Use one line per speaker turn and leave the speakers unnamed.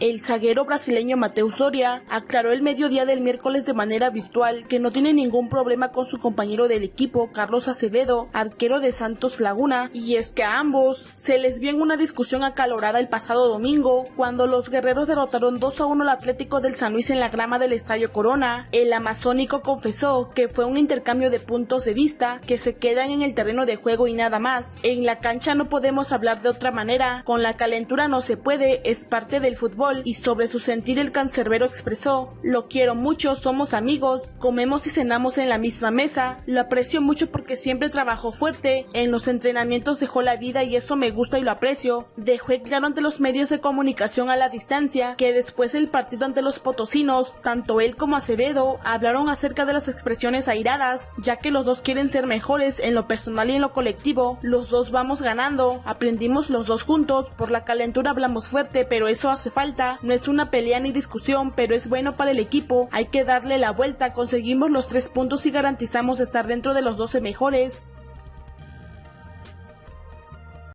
El zaguero brasileño Mateus Soria aclaró el mediodía del miércoles de manera virtual que no tiene ningún problema con su compañero del equipo, Carlos Acevedo, arquero de Santos Laguna, y es que a ambos se les vio en una discusión acalorada el pasado domingo cuando los guerreros derrotaron 2 a 1 al Atlético del San Luis en la grama del Estadio Corona. El amazónico confesó que fue un intercambio de puntos de vista que se quedan en el terreno de juego y nada más. En la cancha no podemos hablar de otra manera, con la calentura no se puede, es parte del fútbol y sobre su sentir el cancerbero expresó, lo quiero mucho, somos amigos, comemos y cenamos en la misma mesa, lo aprecio mucho porque siempre trabajó fuerte, en los entrenamientos dejó la vida y eso me gusta y lo aprecio, dejó claro ante los medios de comunicación a la distancia que después del partido ante los potosinos, tanto él como Acevedo hablaron acerca de las expresiones airadas, ya que los dos quieren ser mejores en lo personal y en lo colectivo, los dos vamos ganando, aprendimos los dos juntos, por la calentura hablamos fuerte, pero eso hace falta, no es una pelea ni discusión, pero es bueno para el equipo, hay que darle la vuelta, conseguimos los tres puntos y garantizamos estar dentro de los 12 mejores.